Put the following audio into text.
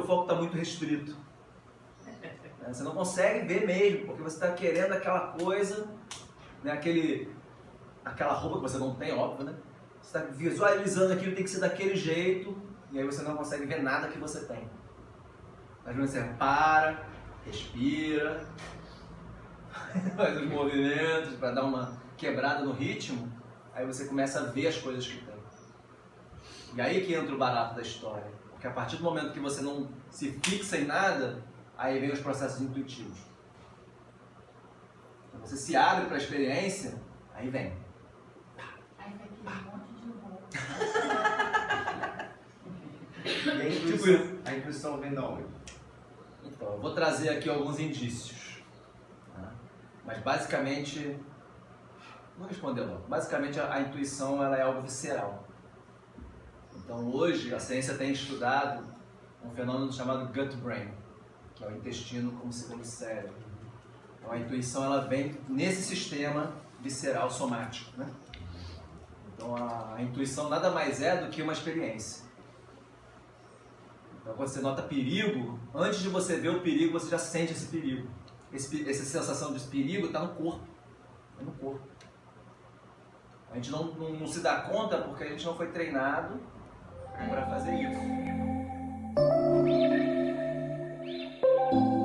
está muito restrito. Né? Você não consegue ver mesmo, porque você está querendo aquela coisa, né? Aquele, aquela roupa que você não tem, óbvio, né? Você está visualizando aquilo, tem que ser daquele jeito, e aí você não consegue ver nada que você tem. Vezes você para, respira, faz os movimentos para dar uma quebrada no ritmo, aí você começa a ver as coisas que tem. E aí que entra o barato da história. Porque a partir do momento que você não se fixa em nada, aí vem os processos intuitivos. Então você se abre para a experiência, aí vem. Aí vai aquele monte de roupa. E a Tipo intuição, a intuição vem da onde? Então, eu vou trazer aqui alguns indícios. tá? Mas basicamente, vou responder logo. Basicamente, a, a intuição ela é algo visceral. Então, hoje, a ciência tem estudado um fenômeno chamado gut brain, que é o intestino como segundo cérebro. Então, a intuição ela vem nesse sistema visceral somático. Né? Então, a, a intuição nada mais é do que uma experiência. Então, quando você nota perigo, antes de você ver o perigo, você já sente esse perigo. Esse, essa sensação de perigo está no corpo. É no corpo. A gente não, não, não se dá conta porque a gente não foi treinado para fazer isso.